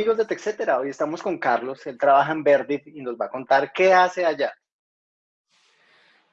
amigos de TechCetera? Hoy estamos con Carlos, él trabaja en Verdit y nos va a contar qué hace allá.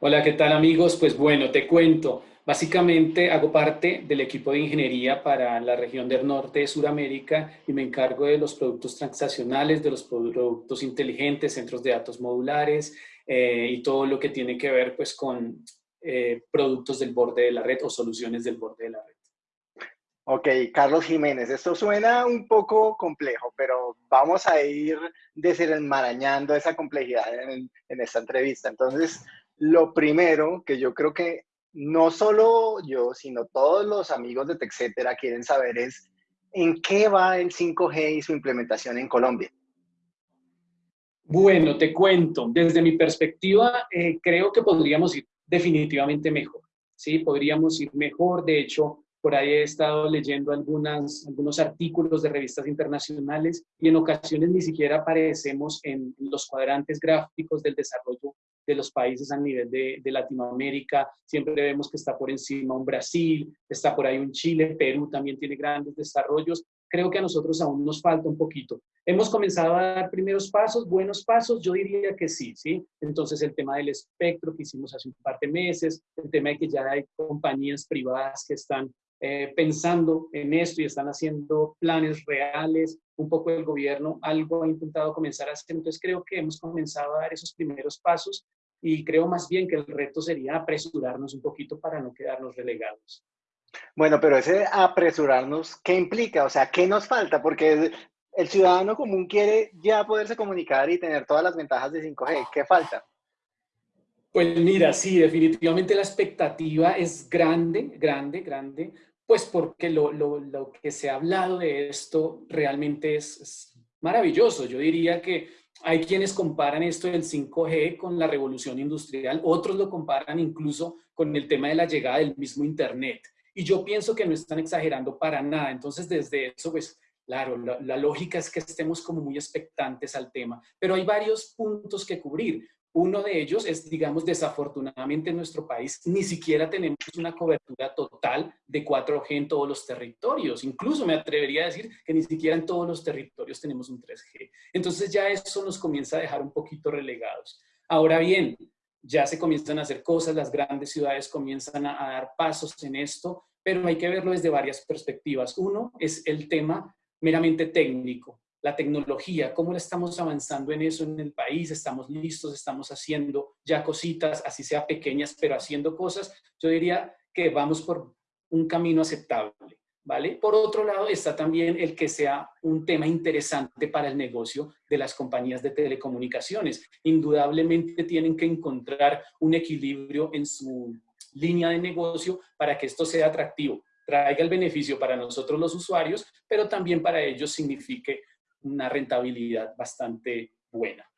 Hola, ¿qué tal amigos? Pues bueno, te cuento. Básicamente hago parte del equipo de ingeniería para la región del norte de Sudamérica y me encargo de los productos transaccionales, de los productos inteligentes, centros de datos modulares eh, y todo lo que tiene que ver pues con eh, productos del borde de la red o soluciones del borde de la red. Ok, Carlos Jiménez, esto suena un poco complejo, pero vamos a ir desenmarañando esa complejidad en, esta entrevista. Entonces, lo primero que yo creo que no solo yo, sino todos los amigos de TechCetera quieren saber es en qué va el 5G y su implementación en Colombia. Bueno, te cuento. Desde mi perspectiva, eh, creo que podríamos ir definitivamente mejor. Sí, podríamos ir mejor. De hecho, por ahí he estado leyendo algunas, algunos artículos de revistas internacionales y en ocasiones ni siquiera aparecemos en los cuadrantes gráficos del desarrollo de los países a nivel de, Latinoamérica. Siempre vemos que está por encima un Brasil, está por ahí un Chile, Perú también tiene grandes desarrollos. Creo que a nosotros aún nos falta un poquito. Hemos comenzado a dar primeros pasos, buenos pasos, yo diría que sí, ¿sí? Entonces el tema del espectro que hicimos hace un par de meses, el tema de que ya hay compañías privadas que están eh, pensando en esto y están haciendo planes reales, un poco el gobierno algo ha intentado comenzar a hacer, entonces creo que hemos comenzado a dar esos primeros pasos y creo más bien que el reto sería apresurarnos un poquito para no quedarnos relegados. Bueno, pero ese apresurarnos, ¿qué implica? O sea, ¿qué nos falta? Porque el ciudadano común quiere ya poderse comunicar y tener todas las ventajas de 5G. ¿Qué falta? Pues mira, sí, definitivamente la expectativa es grande, grande, grande, pues porque lo, lo, lo que se ha hablado de esto realmente es, maravilloso. Yo diría que hay quienes comparan esto del 5G con la revolución industrial, otros lo comparan incluso con el tema de la llegada del mismo Internet. Y yo pienso que no están exagerando para nada. Entonces, desde eso, pues, claro, la, la, lógica es que estemos como muy expectantes al tema. Pero hay varios puntos que cubrir. Uno de ellos es, digamos, desafortunadamente en nuestro país ni siquiera tenemos una cobertura total de 4G en todos los territorios. Incluso me atrevería a decir que ni siquiera en todos los territorios tenemos un 3G. Entonces ya eso nos comienza a dejar un poquito relegados. Ahora bien, ya se comienzan a hacer cosas, las grandes ciudades comienzan a, a dar pasos en esto, pero hay que verlo desde varias perspectivas. Uno es el tema meramente técnico la tecnología, cómo estamos avanzando en eso en el país, estamos listos, estamos haciendo ya cositas, así sea pequeñas, pero haciendo cosas, yo diría que vamos por un camino aceptable, ¿vale? Por otro lado, está también el que sea un tema interesante para el negocio de las compañías de telecomunicaciones. Indudablemente tienen que encontrar un equilibrio en su línea de negocio para que esto sea atractivo, traiga el beneficio para nosotros los usuarios, pero también para ellos signifique una rentabilidad bastante buena.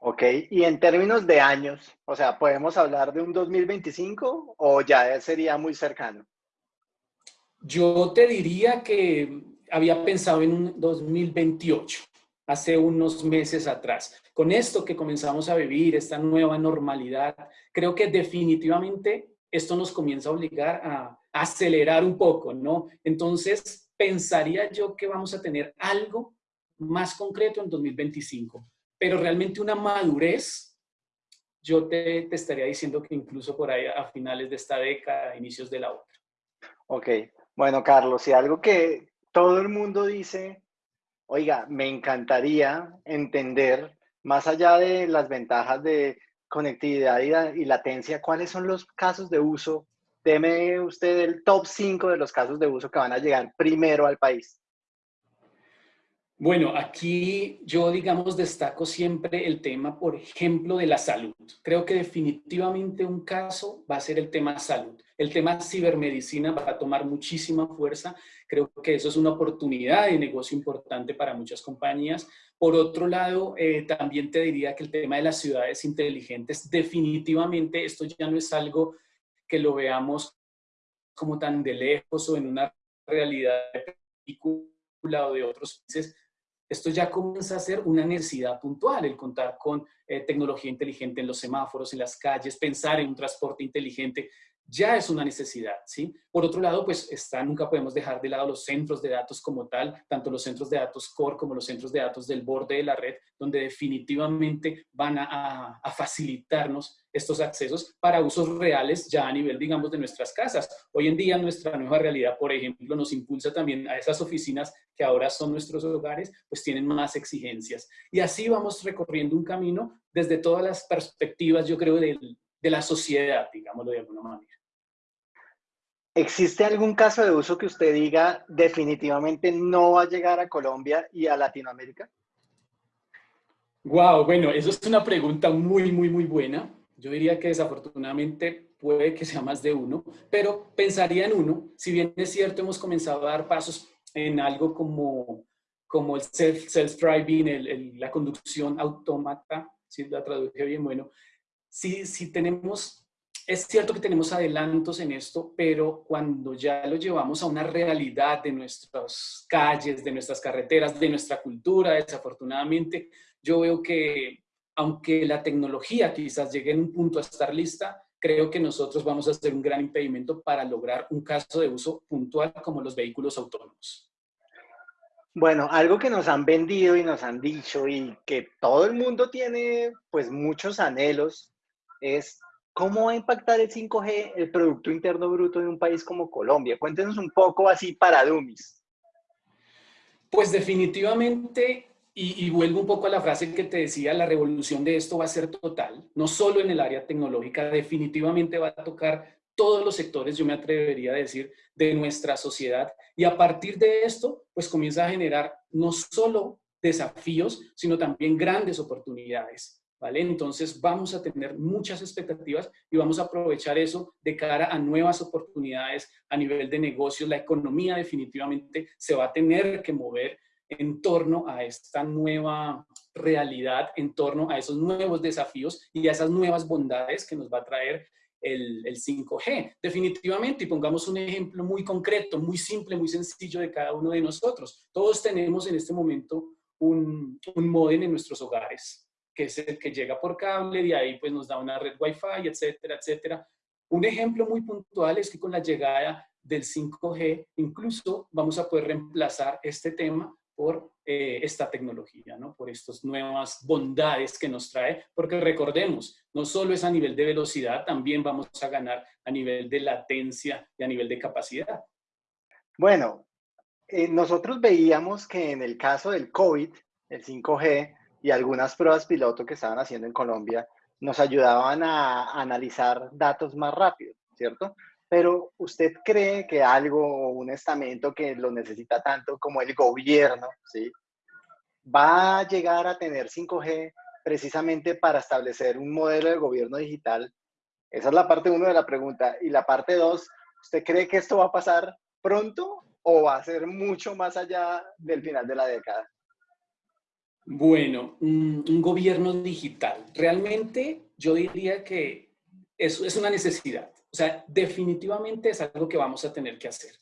Ok, y en términos de años, o sea, ¿podemos hablar de un 2025 o ya sería muy cercano? Yo te diría que había pensado en un 2028, hace unos meses atrás. Con esto que comenzamos a vivir, esta nueva normalidad, creo que definitivamente esto nos comienza a obligar a acelerar un poco, ¿no? Entonces, pensaría yo que vamos a tener algo más concreto en 2025. Pero realmente una madurez, yo te, estaría diciendo que incluso por ahí a finales de esta década, inicios de la otra. Ok, bueno Carlos, y algo que todo el mundo dice, oiga, me encantaría entender, más allá de las ventajas de conectividad y, y latencia, ¿cuáles son los casos de uso? Deme usted el top 5 de los casos de uso que van a llegar primero al país. Bueno, aquí yo, digamos, destaco siempre el tema, por ejemplo, de la salud. Creo que definitivamente un caso va a ser el tema salud. El tema cibermedicina va a tomar muchísima fuerza. Creo que eso es una oportunidad de negocio importante para muchas compañías. Por otro lado, eh, también te diría que el tema de las ciudades inteligentes, definitivamente esto ya no es algo que lo veamos como tan de lejos o en una realidad de película o de otros países, esto ya comienza a ser una necesidad puntual, el contar con eh, tecnología inteligente en los semáforos, en las calles, pensar en un transporte inteligente. Ya es una necesidad, ¿sí? Por otro lado, pues está, nunca podemos dejar de lado los centros de datos como tal, tanto los centros de datos core como los centros de datos del borde de la red, donde definitivamente van a, facilitarnos estos accesos para usos reales ya a nivel, digamos, de nuestras casas. Hoy en día nuestra nueva realidad, por ejemplo, nos impulsa también a esas oficinas que ahora son nuestros hogares, pues tienen más exigencias. Y así vamos recorriendo un camino desde todas las perspectivas, yo creo, de la sociedad, digámoslo de alguna manera. ¿Existe algún caso de uso que usted diga definitivamente no va a llegar a Colombia y a Latinoamérica? Wow, bueno, eso es una pregunta muy, muy, muy buena. Yo diría que desafortunadamente puede que sea más de uno, pero pensaría en uno. Si bien es cierto, hemos comenzado a dar pasos en algo como, como el self-driving, la conducción autómata, si la traduje bien, bueno, si, si tenemos es cierto que tenemos adelantos en esto, pero cuando ya lo llevamos a una realidad de nuestras calles, de nuestras carreteras, de nuestra cultura, desafortunadamente, yo veo que aunque la tecnología quizás llegue en un punto a estar lista, creo que nosotros vamos a hacer un gran impedimento para lograr un caso de uso puntual como los vehículos autónomos. Bueno, algo que nos han vendido y nos han dicho y que todo el mundo tiene pues muchos anhelos es ¿Cómo va a impactar el 5G el Producto Interno Bruto de un país como Colombia? Cuéntenos un poco así para Dummies. Pues definitivamente, y, vuelvo un poco a la frase que te decía, la revolución de esto va a ser total, no solo en el área tecnológica, definitivamente va a tocar todos los sectores, yo me atrevería a decir, de nuestra sociedad. Y a partir de esto, pues comienza a generar no solo desafíos, sino también grandes oportunidades. ¿Vale? Entonces vamos a tener muchas expectativas y vamos a aprovechar eso de cara a nuevas oportunidades a nivel de negocios. La economía definitivamente se va a tener que mover en torno a esta nueva realidad, en torno a esos nuevos desafíos y a esas nuevas bondades que nos va a traer el, 5G. Definitivamente, y pongamos un ejemplo muy concreto, muy simple, muy sencillo de cada uno de nosotros. Todos tenemos en este momento un, un modem en nuestros hogares que es el que llega por cable, y ahí pues nos da una red Wi-Fi, etcétera, etcétera. Un ejemplo muy puntual es que con la llegada del 5G, incluso vamos a poder reemplazar este tema por eh, esta tecnología, ¿no? por estas nuevas bondades que nos trae, porque recordemos, no solo es a nivel de velocidad, también vamos a ganar a nivel de latencia y a nivel de capacidad. Bueno, eh, nosotros veíamos que en el caso del COVID, el 5G, y algunas pruebas piloto que estaban haciendo en Colombia nos ayudaban a analizar datos más rápido, ¿cierto? Pero ¿usted cree que algo, un estamento que lo necesita tanto como el gobierno, ¿sí? va a llegar a tener 5G precisamente para establecer un modelo de gobierno digital? Esa es la parte uno de la pregunta. Y la parte dos, ¿usted cree que esto va a pasar pronto o va a ser mucho más allá del final de la década? Bueno, un, gobierno digital. Realmente yo diría que eso es una necesidad. O sea, definitivamente es algo que vamos a tener que hacer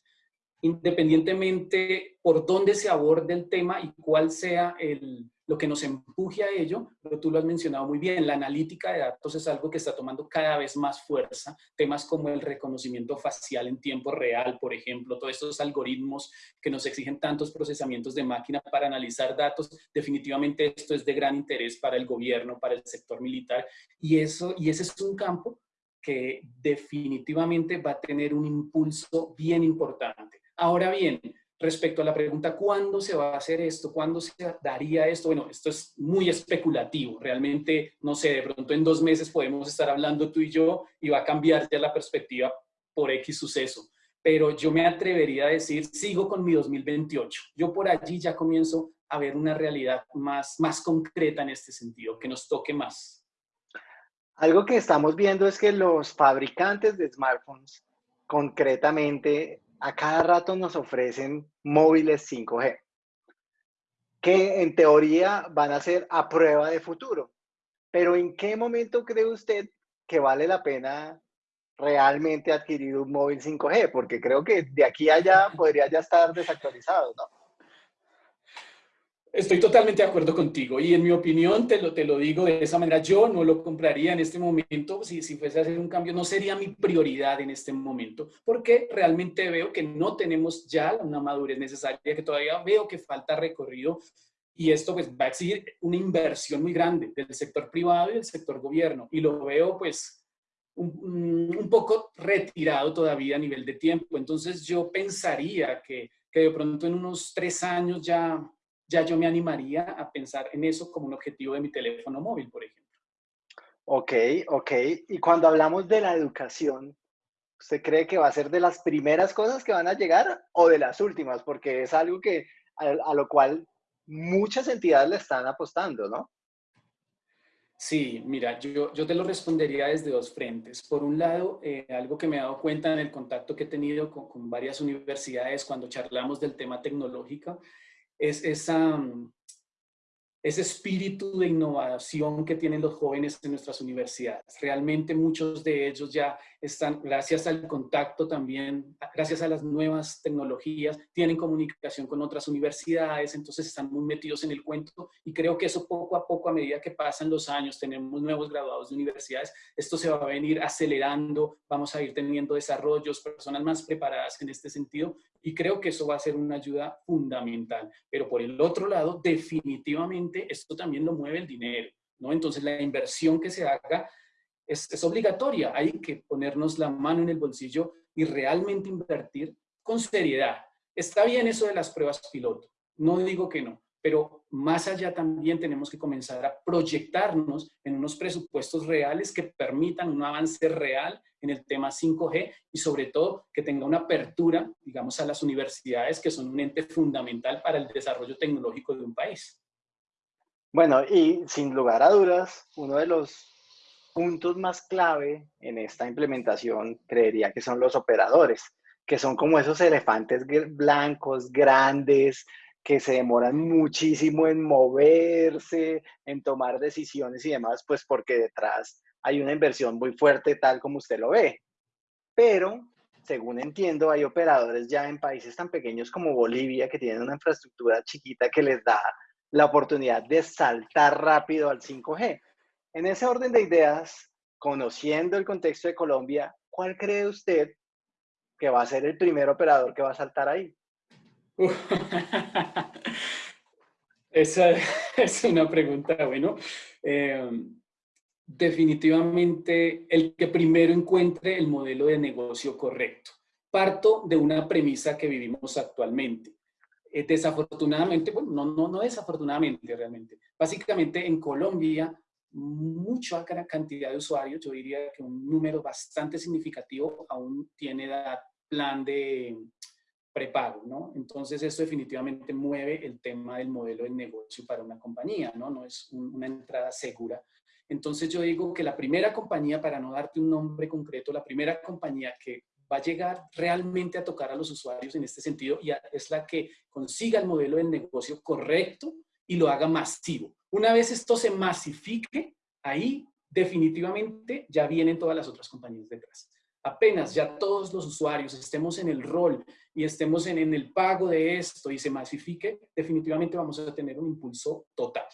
independientemente por dónde se aborde el tema y cuál sea el, lo que nos empuje a ello, pero tú lo has mencionado muy bien, la analítica de datos es algo que está tomando cada vez más fuerza, temas como el reconocimiento facial en tiempo real, por ejemplo, todos estos algoritmos que nos exigen tantos procesamientos de máquina para analizar datos, definitivamente esto es de gran interés para el gobierno, para el sector militar, y, eso, y ese es un campo que definitivamente va a tener un impulso bien importante. Ahora bien, respecto a la pregunta, ¿cuándo se va a hacer esto? ¿Cuándo se daría esto? Bueno, esto es muy especulativo. Realmente, no sé, de pronto en dos meses podemos estar hablando tú y yo y va a cambiar ya la perspectiva por X suceso. Pero yo me atrevería a decir, sigo con mi 2028. Yo por allí ya comienzo a ver una realidad más, más concreta en este sentido, que nos toque más. Algo que estamos viendo es que los fabricantes de smartphones concretamente a cada rato nos ofrecen móviles 5G, que en teoría van a ser a prueba de futuro. Pero ¿en qué momento cree usted que vale la pena realmente adquirir un móvil 5G? Porque creo que de aquí a allá podría ya estar desactualizado, ¿no? Estoy totalmente de acuerdo contigo y en mi opinión, te lo, te lo digo de esa manera, yo no lo compraría en este momento, si, si fuese a hacer un cambio, no sería mi prioridad en este momento, porque realmente veo que no tenemos ya una madurez necesaria, que todavía veo que falta recorrido y esto pues va a exigir una inversión muy grande del sector privado y del sector gobierno. Y lo veo pues un, un poco retirado todavía a nivel de tiempo, entonces yo pensaría que, que de pronto en unos tres años ya ya yo me animaría a pensar en eso como un objetivo de mi teléfono móvil, por ejemplo. Ok, ok. Y cuando hablamos de la educación, ¿usted cree que va a ser de las primeras cosas que van a llegar o de las últimas? Porque es algo que a, lo cual muchas entidades le están apostando, ¿no? Sí, mira, yo, yo te lo respondería desde dos frentes. Por un lado, eh, algo que me he dado cuenta en el contacto que he tenido con, con varias universidades cuando charlamos del tema tecnológico, es esa, ese espíritu de innovación que tienen los jóvenes en nuestras universidades. Realmente muchos de ellos ya están, gracias al contacto también, gracias a las nuevas tecnologías, tienen comunicación con otras universidades, entonces están muy metidos en el cuento y creo que eso poco a poco, a medida que pasan los años, tenemos nuevos graduados de universidades, esto se va a venir acelerando, vamos a ir teniendo desarrollos, personas más preparadas en este sentido y creo que eso va a ser una ayuda fundamental. Pero por el otro lado, definitivamente esto también lo mueve el dinero, ¿no? Entonces la inversión que se haga es, es obligatoria. Hay que ponernos la mano en el bolsillo y realmente invertir con seriedad. Está bien eso de las pruebas piloto, no digo que no, pero más allá también tenemos que comenzar a proyectarnos en unos presupuestos reales que permitan un avance real en el tema 5G y sobre todo que tenga una apertura, digamos, a las universidades que son un ente fundamental para el desarrollo tecnológico de un país. Bueno, y sin lugar a dudas, uno de los puntos más clave en esta implementación creería que son los operadores, que son como esos elefantes blancos, grandes, que se demoran muchísimo en moverse, en tomar decisiones y demás, pues porque detrás hay una inversión muy fuerte tal como usted lo ve. Pero, según entiendo, hay operadores ya en países tan pequeños como Bolivia que tienen una infraestructura chiquita que les da la oportunidad de saltar rápido al 5G. En ese orden de ideas, conociendo el contexto de Colombia, ¿cuál cree usted que va a ser el primer operador que va a saltar ahí? Esa es una pregunta, bueno. Eh, definitivamente el que primero encuentre el modelo de negocio correcto. Parto de una premisa que vivimos actualmente. Eh, desafortunadamente, bueno, no, no, no desafortunadamente realmente. Básicamente en Colombia, mucha cantidad de usuarios, yo diría que un número bastante significativo aún tiene plan de prepago, ¿no? Entonces, esto definitivamente mueve el tema del modelo de negocio para una compañía, ¿no? No es una entrada segura entonces yo digo que la primera compañía, para no darte un nombre concreto, la primera compañía que va a llegar realmente a tocar a los usuarios en este sentido y es la que consiga el modelo de negocio correcto y lo haga masivo. Una vez esto se masifique, ahí definitivamente ya vienen todas las otras compañías detrás. Apenas ya todos los usuarios estemos en el rol y estemos en, en el pago de esto y se masifique, definitivamente vamos a tener un impulso total.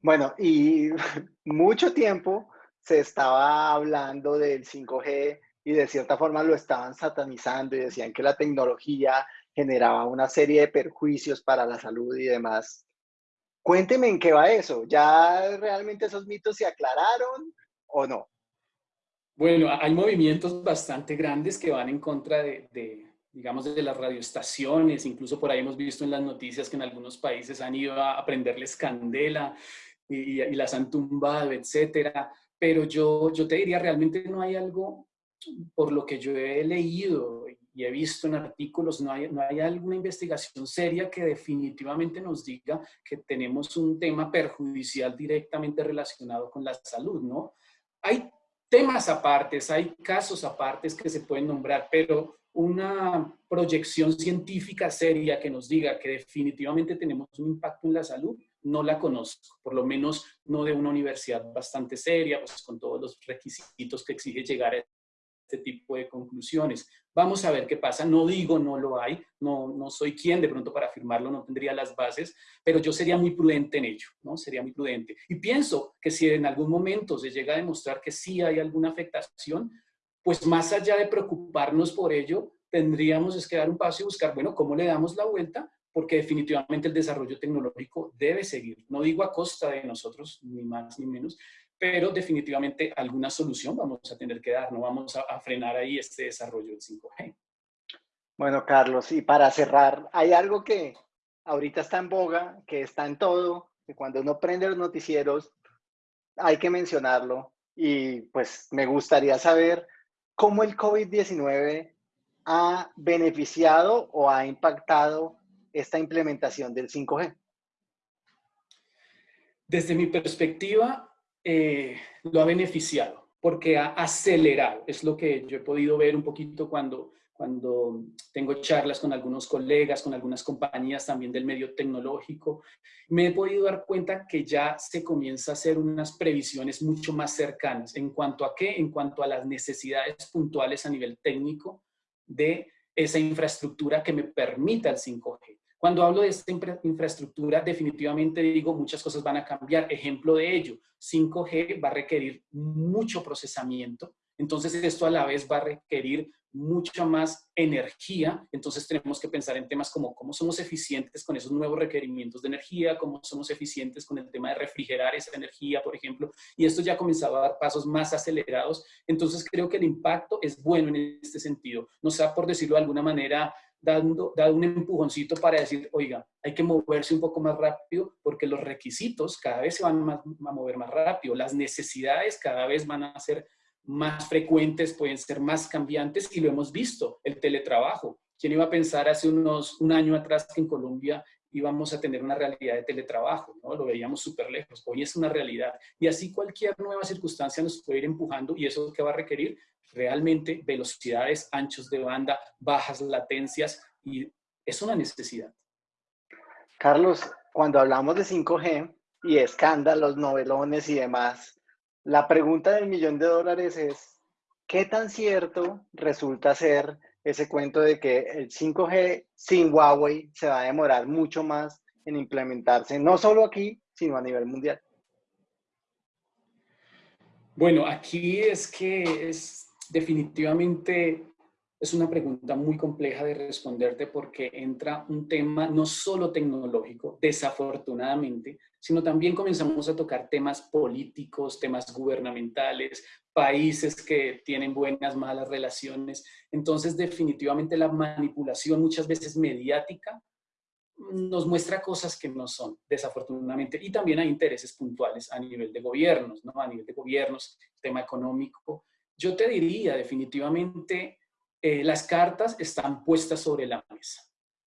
Bueno, y mucho tiempo se estaba hablando del 5G y de cierta forma lo estaban satanizando y decían que la tecnología generaba una serie de perjuicios para la salud y demás. Cuénteme en qué va eso. ¿Ya realmente esos mitos se aclararon o no? Bueno, hay movimientos bastante grandes que van en contra de, de, digamos, de las radioestaciones. Incluso por ahí hemos visto en las noticias que en algunos países han ido a prenderles candela y, las han tumbado, etcétera. Pero yo, yo te diría, realmente no hay algo, por lo que yo he leído y he visto en artículos, no hay, no hay alguna investigación seria que definitivamente nos diga que tenemos un tema perjudicial directamente relacionado con la salud, ¿no? Hay temas apartes, hay casos apartes que se pueden nombrar, pero una proyección científica seria que nos diga que definitivamente tenemos un impacto en la salud, no la conozco, por lo menos no de una universidad bastante seria, pues con todos los requisitos que exige llegar a este tipo de conclusiones. Vamos a ver qué pasa. No digo no lo hay, no, no soy quien de pronto para afirmarlo, no tendría las bases, pero yo sería muy prudente en ello, ¿no? Sería muy prudente. Y pienso que si en algún momento se llega a demostrar que sí hay alguna afectación, pues más allá de preocuparnos por ello, tendríamos que dar un paso y buscar, bueno, ¿cómo le damos la vuelta? Porque definitivamente el desarrollo tecnológico debe seguir. No digo a costa de nosotros, ni más ni menos, pero definitivamente alguna solución vamos a tener que dar, no vamos a, frenar ahí este desarrollo del 5G. Bueno, Carlos, y para cerrar, hay algo que ahorita está en boga, que está en todo, que cuando uno prende los noticieros hay que mencionarlo, y pues me gustaría saber cómo el COVID-19 ha beneficiado o ha impactado esta implementación del 5G. Desde mi perspectiva, eh, lo ha beneficiado porque ha acelerado. Es lo que yo he podido ver un poquito cuando, cuando tengo charlas con algunos colegas, con algunas compañías también del medio tecnológico. Me he podido dar cuenta que ya se comienza a hacer unas previsiones mucho más cercanas. ¿En cuanto a qué? En cuanto a las necesidades puntuales a nivel técnico de esa infraestructura que me permita el 5G. Cuando hablo de esta infraestructura, definitivamente digo muchas cosas van a cambiar. Ejemplo de ello, 5G va a requerir mucho procesamiento, entonces esto a la vez va a requerir mucha más energía, entonces tenemos que pensar en temas como cómo somos eficientes con esos nuevos requerimientos de energía, cómo somos eficientes con el tema de refrigerar esa energía, por ejemplo, y esto ya ha comenzado a dar pasos más acelerados, entonces creo que el impacto es bueno en este sentido, no sea por decirlo de alguna manera dando, un empujoncito para decir, oiga, hay que moverse un poco más rápido porque los requisitos cada vez se van a mover más rápido, las necesidades cada vez van a ser más frecuentes, pueden ser más cambiantes y lo hemos visto, el teletrabajo. ¿Quién iba a pensar hace unos un año atrás que en Colombia íbamos a tener una realidad de teletrabajo? ¿no? Lo veíamos súper lejos. Hoy es una realidad. Y así cualquier nueva circunstancia nos puede ir empujando y eso que va a requerir realmente velocidades, anchos de banda, bajas latencias y es una necesidad. Carlos, cuando hablamos de 5G y escándalos, novelones y demás, la pregunta del millón de dólares es, ¿qué tan cierto resulta ser ese cuento de que el 5G sin Huawei se va a demorar mucho más en implementarse, no solo aquí, sino a nivel mundial? Bueno, aquí es que es definitivamente es una pregunta muy compleja de responderte porque entra un tema no solo tecnológico, desafortunadamente, sino también comenzamos a tocar temas políticos, temas gubernamentales, países que tienen buenas, malas relaciones. Entonces, definitivamente la manipulación muchas veces mediática nos muestra cosas que no son, desafortunadamente. Y también hay intereses puntuales a nivel de gobiernos, ¿no? A nivel de gobiernos, tema económico, yo te diría definitivamente, eh, las cartas están puestas sobre la mesa.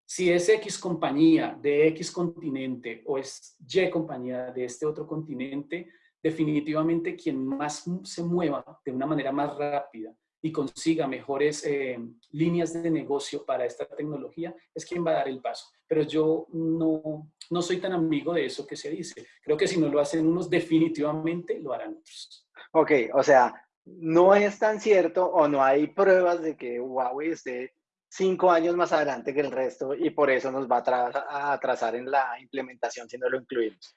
Si es X compañía de X continente o es Y compañía de este otro continente, definitivamente quien más se mueva de una manera más rápida y consiga mejores eh, líneas de negocio para esta tecnología, es quien va a dar el paso. Pero yo no, no soy tan amigo de eso que se dice. Creo que si no lo hacen unos, definitivamente lo harán otros. Ok, o sea, no es tan cierto o no hay pruebas de que Huawei esté cinco años más adelante que el resto y por eso nos va a atrasar en la implementación si no lo incluimos.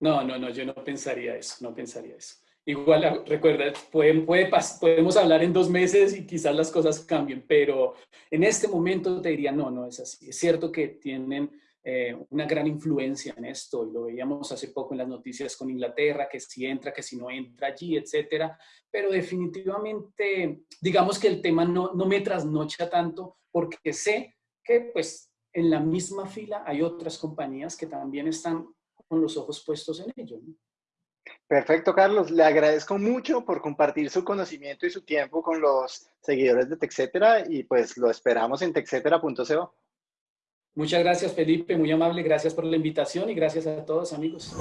No, no, no, yo no pensaría eso, no pensaría eso. Igual, recuerda, pueden, puede, podemos hablar en dos meses y quizás las cosas cambien, pero en este momento te diría, no, no es así. Es cierto que tienen eh, una gran influencia en esto, y lo veíamos hace poco en las noticias con Inglaterra, que si entra, que si no entra allí, etcétera, pero definitivamente, digamos que el tema no, no me trasnocha tanto, porque sé que pues en la misma fila hay otras compañías que también están con los ojos puestos en ello. Perfecto, Carlos. Le agradezco mucho por compartir su conocimiento y su tiempo con los seguidores de TechCetera y pues lo esperamos en techcetera.co. Muchas gracias, Felipe, muy amable, gracias por la invitación y gracias a todos, amigos.